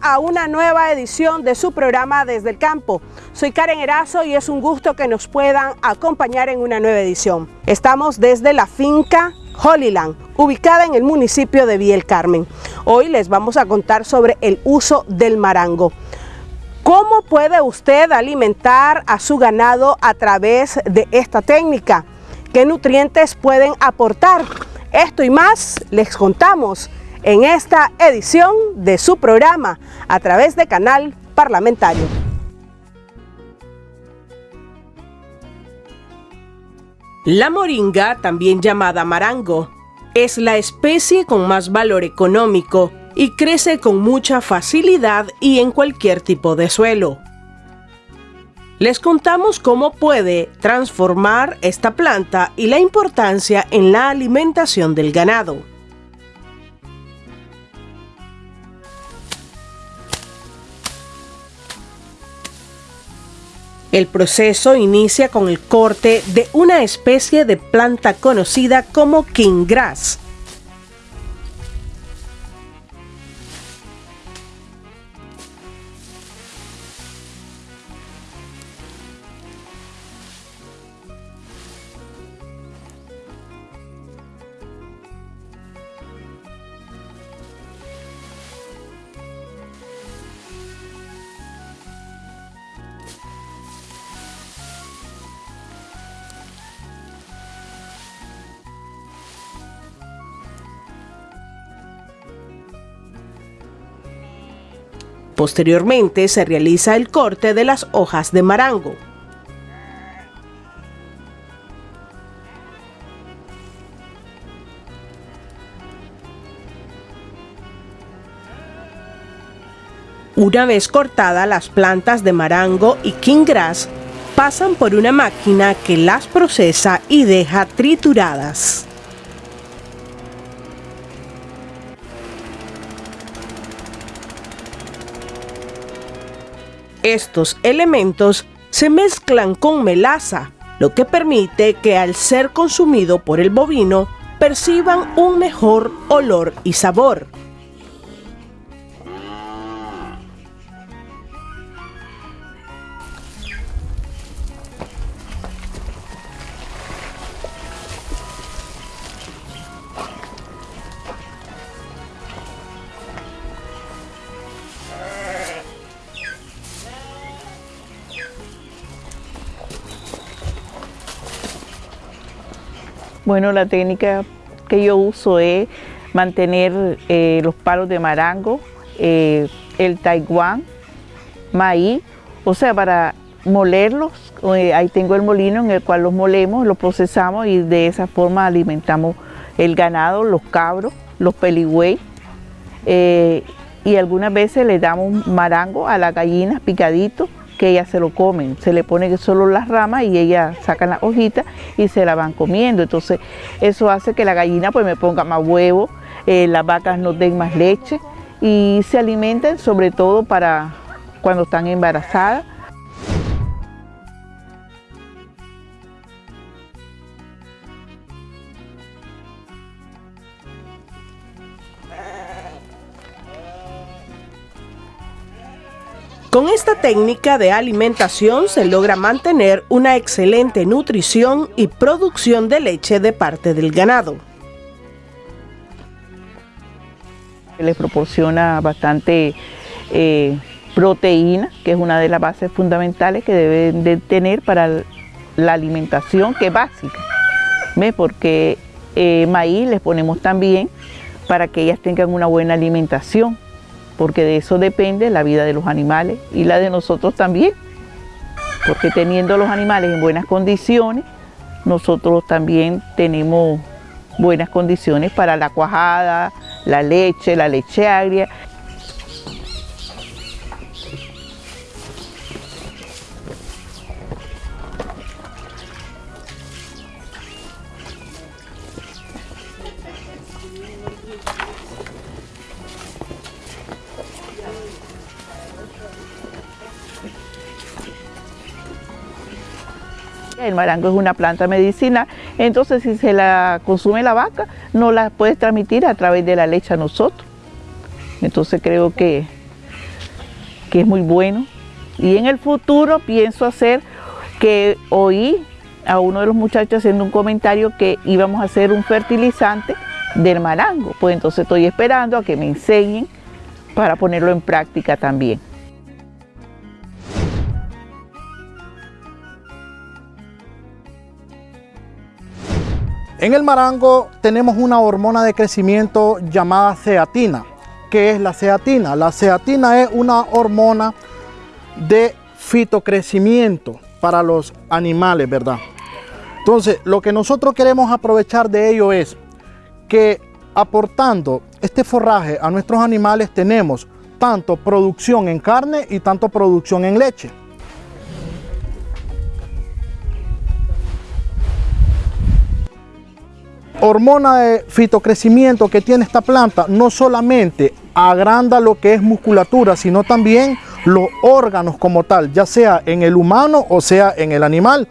A una nueva edición de su programa Desde el Campo. Soy Karen Erazo y es un gusto que nos puedan acompañar en una nueva edición. Estamos desde la finca Holyland, ubicada en el municipio de Viel Carmen. Hoy les vamos a contar sobre el uso del marango. ¿Cómo puede usted alimentar a su ganado a través de esta técnica? ¿Qué nutrientes pueden aportar? Esto y más les contamos en esta edición de su programa a través de Canal Parlamentario. La moringa, también llamada marango, es la especie con más valor económico y crece con mucha facilidad y en cualquier tipo de suelo. Les contamos cómo puede transformar esta planta y la importancia en la alimentación del ganado. El proceso inicia con el corte de una especie de planta conocida como king Posteriormente se realiza el corte de las hojas de marango. Una vez cortadas las plantas de marango y king pasan por una máquina que las procesa y deja trituradas. Estos elementos se mezclan con melaza, lo que permite que al ser consumido por el bovino perciban un mejor olor y sabor. Bueno, la técnica que yo uso es mantener eh, los palos de marango, eh, el taiwán, maíz, o sea, para molerlos, eh, ahí tengo el molino en el cual los molemos, los procesamos y de esa forma alimentamos el ganado, los cabros, los peligüey, y algunas veces le damos marango a las gallinas picadito que ellas se lo comen, se le pone solo las ramas y ellas sacan las hojitas y se la van comiendo, entonces eso hace que la gallina pues me ponga más huevo, eh, las vacas no den más leche y se alimenten sobre todo para cuando están embarazadas Con esta técnica de alimentación se logra mantener una excelente nutrición y producción de leche de parte del ganado. Les proporciona bastante eh, proteína, que es una de las bases fundamentales que deben de tener para la alimentación, que es básica. Porque eh, maíz les ponemos también para que ellas tengan una buena alimentación porque de eso depende la vida de los animales y la de nosotros también, porque teniendo los animales en buenas condiciones, nosotros también tenemos buenas condiciones para la cuajada, la leche, la leche agria El marango es una planta medicina, entonces si se la consume la vaca, no la puedes transmitir a través de la leche a nosotros. Entonces creo que que es muy bueno. Y en el futuro pienso hacer que oí a uno de los muchachos haciendo un comentario que íbamos a hacer un fertilizante del marango. Pues entonces estoy esperando a que me enseñen para ponerlo en práctica también. En el marango tenemos una hormona de crecimiento llamada ceatina. ¿Qué es la ceatina? La ceatina es una hormona de fitocrecimiento para los animales, ¿verdad? Entonces, lo que nosotros queremos aprovechar de ello es que aportando este forraje a nuestros animales tenemos tanto producción en carne y tanto producción en leche. Hormona de fitocrecimiento que tiene esta planta no solamente agranda lo que es musculatura, sino también los órganos como tal, ya sea en el humano o sea en el animal.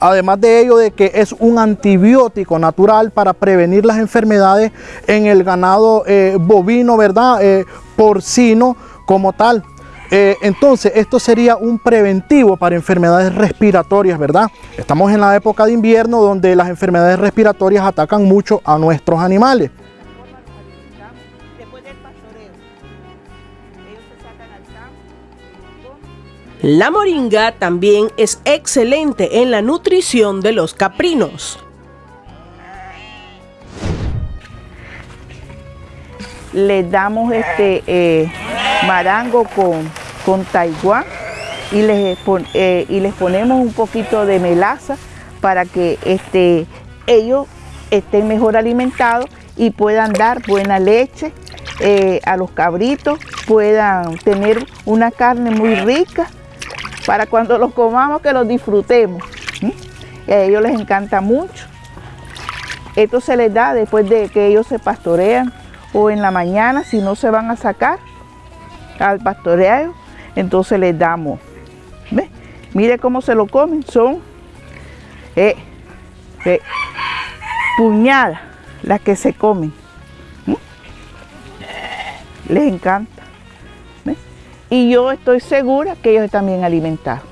Además de ello de que es un antibiótico natural para prevenir las enfermedades en el ganado eh, bovino, ¿verdad? Eh, porcino como tal. Eh, entonces, esto sería un preventivo para enfermedades respiratorias, ¿verdad? Estamos en la época de invierno donde las enfermedades respiratorias atacan mucho a nuestros animales. La moringa también es excelente en la nutrición de los caprinos. Le damos este eh, marango con, con Taiwán y les, eh, y les ponemos un poquito de melaza para que este, ellos estén mejor alimentados y puedan dar buena leche eh, a los cabritos, puedan tener una carne muy rica para cuando los comamos que los disfrutemos. a ellos les encanta mucho. Esto se les da después de que ellos se pastorean o en la mañana si no se van a sacar al pastoreo, entonces les damos. ¿Ve? Mire cómo se lo comen, son eh, eh, puñadas las que se comen. Les encanta y yo estoy segura que ellos están bien alimentados.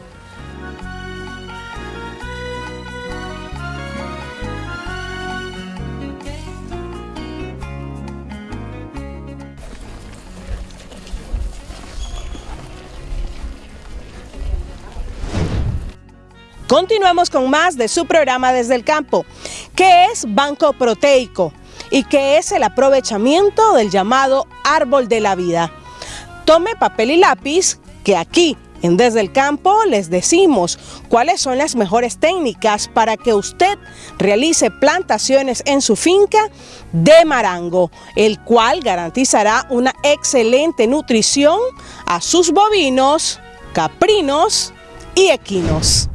Continuamos con más de su programa desde el campo. ¿Qué es banco proteico? ¿Y qué es el aprovechamiento del llamado árbol de la vida? Tome papel y lápiz que aquí en Desde el Campo les decimos cuáles son las mejores técnicas para que usted realice plantaciones en su finca de marango, el cual garantizará una excelente nutrición a sus bovinos, caprinos y equinos.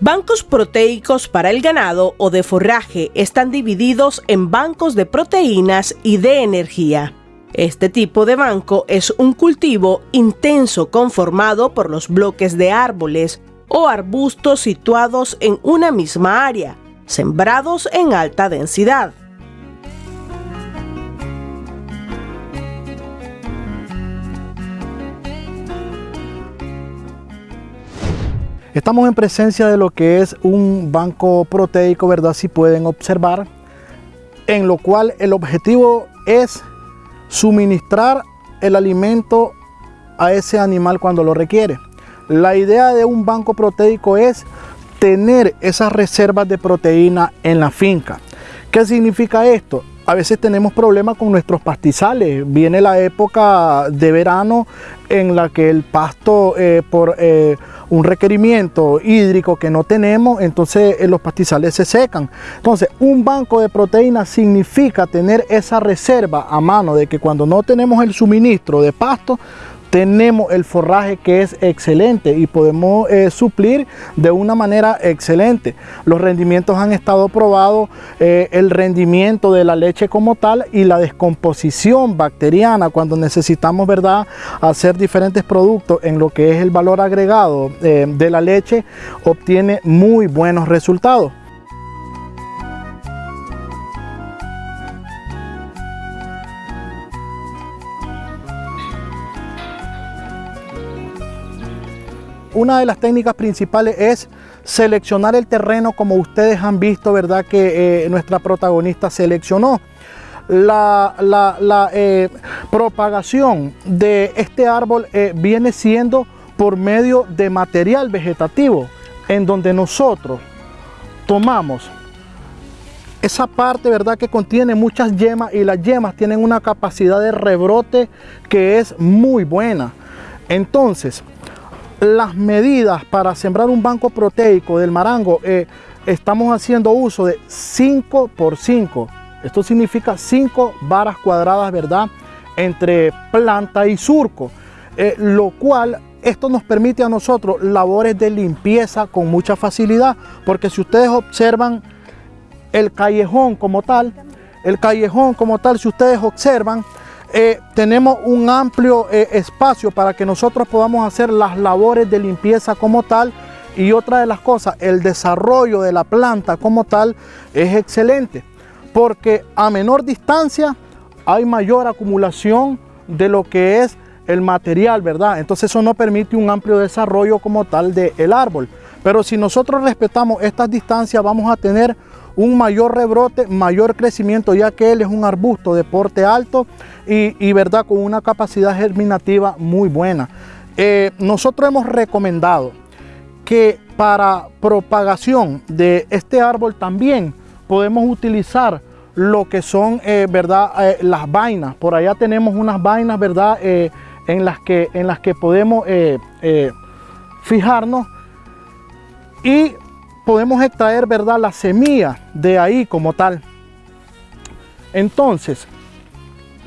Bancos proteicos para el ganado o de forraje están divididos en bancos de proteínas y de energía. Este tipo de banco es un cultivo intenso conformado por los bloques de árboles o arbustos situados en una misma área, sembrados en alta densidad. Estamos en presencia de lo que es un banco proteico, ¿verdad? Si pueden observar, en lo cual el objetivo es suministrar el alimento a ese animal cuando lo requiere. La idea de un banco proteico es tener esas reservas de proteína en la finca. ¿Qué significa esto? A veces tenemos problemas con nuestros pastizales. Viene la época de verano en la que el pasto eh, por eh, un requerimiento hídrico que no tenemos, entonces eh, los pastizales se secan. Entonces, un banco de proteínas significa tener esa reserva a mano de que cuando no tenemos el suministro de pasto, tenemos el forraje que es excelente y podemos eh, suplir de una manera excelente. Los rendimientos han estado probados, eh, el rendimiento de la leche como tal y la descomposición bacteriana cuando necesitamos ¿verdad? hacer diferentes productos en lo que es el valor agregado eh, de la leche obtiene muy buenos resultados. Una de las técnicas principales es seleccionar el terreno como ustedes han visto, ¿verdad? Que eh, nuestra protagonista seleccionó. La, eh, propagación de este árbol eh, viene siendo por medio de material vegetativo, en donde nosotros tomamos esa parte, ¿verdad? Que contiene muchas yemas y las yemas tienen una capacidad de rebrote que es muy buena. Entonces, las medidas para sembrar un banco proteico del marango, eh, estamos haciendo uso de 5 por 5. Esto significa 5 varas cuadradas, ¿verdad? Entre planta y surco. Eh, lo cual esto nos permite a nosotros labores de limpieza con mucha facilidad, porque si ustedes observan el callejón como tal, el callejón como tal, si ustedes observan, eh, tenemos un amplio eh, espacio para que nosotros podamos hacer las labores de limpieza como tal y otra de las cosas, el desarrollo de la planta como tal es excelente porque a menor distancia hay mayor acumulación de lo que es el material, ¿verdad? Entonces eso no permite un amplio desarrollo como tal del árbol. Pero si nosotros respetamos estas distancias vamos a tener un mayor rebrote, mayor crecimiento, ya que él es un arbusto de porte alto y, verdad con una capacidad germinativa muy buena. Eh, nosotros hemos recomendado que para propagación de este árbol también podemos utilizar lo que son, eh, ¿verdad? Eh, las vainas. Por allá tenemos unas vainas, ¿verdad? en, las que, en las que podemos fijarnos y podemos extraer, ¿verdad? La semilla de ahí como tal. Entonces,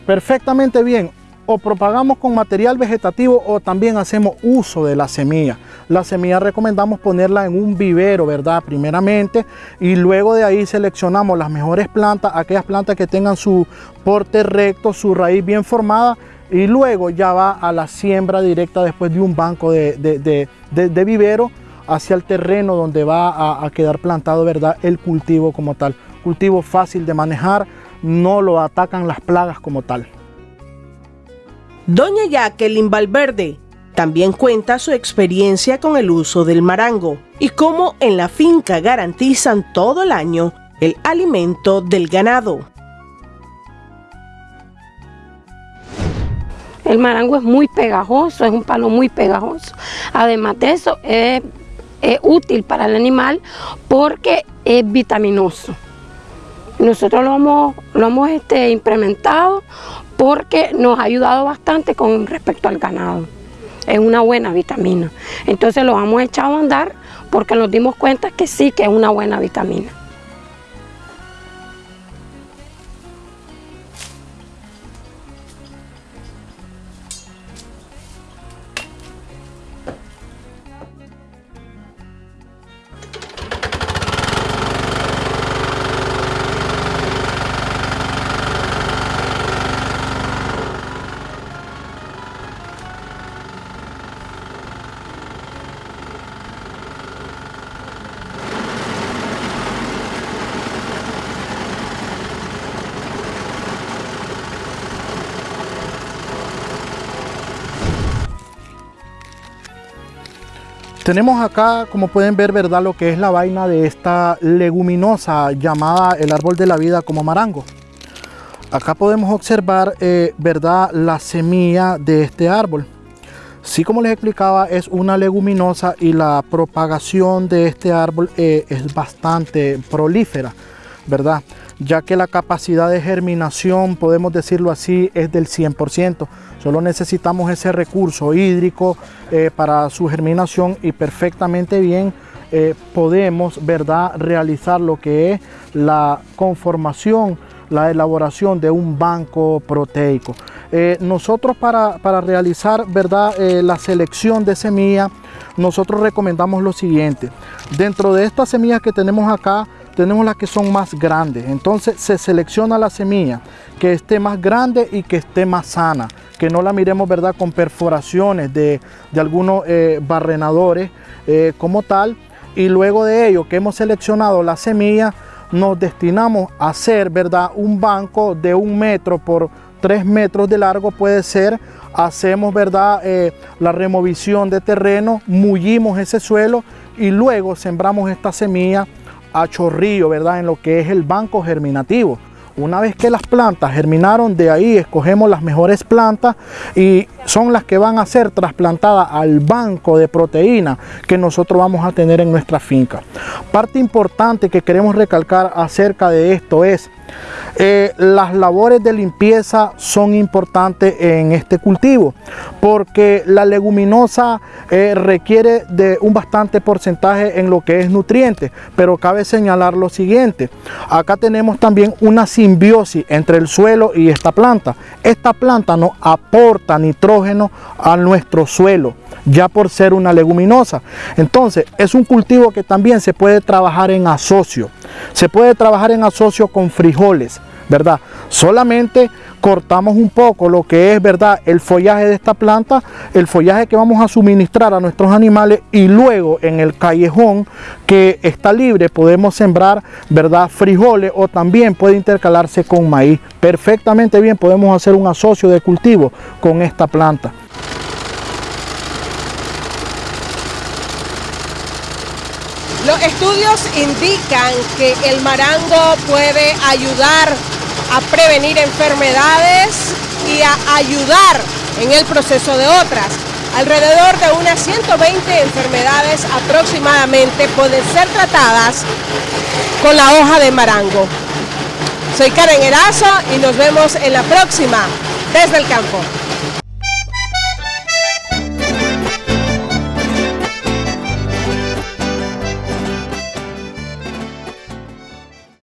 perfectamente bien, o propagamos con material vegetativo o también hacemos uso de la semilla. La semilla recomendamos ponerla en un vivero, ¿verdad? Primeramente, y luego de ahí seleccionamos las mejores plantas, aquellas plantas que tengan su porte recto, su raíz bien formada, y luego ya va a la siembra directa después de un banco de, de vivero hacia el terreno donde va a, quedar plantado ¿verdad? el cultivo como tal. Cultivo fácil de manejar, no lo atacan las plagas como tal. Doña Jacqueline Valverde también cuenta su experiencia con el uso del marango y cómo en la finca garantizan todo el año el alimento del ganado. El marango es muy pegajoso, es un palo muy pegajoso. Además de eso, es es útil para el animal porque es vitaminoso. Nosotros lo hemos, lo hemos este, implementado porque nos ha ayudado bastante con respecto al ganado. Es una buena vitamina. Entonces lo hemos echado a andar porque nos dimos cuenta que sí que es una buena vitamina. Tenemos acá, como pueden ver, ¿verdad? Lo que es la vaina de esta leguminosa llamada el árbol de la vida como marango. Acá podemos observar, eh, ¿verdad? La semilla de este árbol. Sí, como les explicaba, es una leguminosa y la propagación de este árbol eh, es bastante prolífera, ¿verdad? Ya que la capacidad de germinación, podemos decirlo así, es del 100%. Solo necesitamos ese recurso hídrico eh, para su germinación y perfectamente bien eh, podemos ¿verdad? realizar lo que es la conformación, la elaboración de un banco proteico. Eh, nosotros para, realizar ¿verdad? la selección de semillas, nosotros recomendamos lo siguiente. Dentro de estas semillas que tenemos acá, tenemos las que son más grandes. Entonces se selecciona la semilla que esté más grande y que esté más sana que no la miremos ¿verdad? con perforaciones de, algunos eh, barrenadores eh, como tal. Y luego de ello que hemos seleccionado la semilla, nos destinamos a hacer ¿verdad? un banco de un metro por, 3 metros de largo puede ser, hacemos verdad eh, la removición de terreno, mullimos ese suelo y luego sembramos esta semilla a chorrillo, ¿verdad? En lo que es el banco germinativo. Una vez que las plantas germinaron, de ahí escogemos las mejores plantas y son las que van a ser trasplantadas al banco de proteína que nosotros vamos a tener en nuestra finca. Parte importante que queremos recalcar acerca de esto es eh, las labores de limpieza son importantes en este cultivo porque la leguminosa eh, requiere de un bastante porcentaje en lo que es nutrientes, pero cabe señalar lo siguiente, acá tenemos también una entre el suelo y esta planta. Esta planta no aporta nitrógeno a nuestro suelo, ya por ser una leguminosa. Entonces, es un cultivo que también se puede trabajar en asocio. Se puede trabajar en asocio con frijoles, ¿verdad? Solamente cortamos un poco lo que es, ¿verdad? El follaje de esta planta, el follaje que vamos a suministrar a nuestros animales y luego en el callejón que está libre podemos sembrar, ¿verdad? Frijoles o también puede intercalarse con maíz. Perfectamente bien podemos hacer un asocio de cultivo con esta planta. Los estudios indican que el marango puede ayudar a prevenir enfermedades y a ayudar en el proceso de otras. Alrededor de unas 120 enfermedades aproximadamente pueden ser tratadas con la hoja de marango. Soy Karen Erazo y nos vemos en la próxima desde el campo.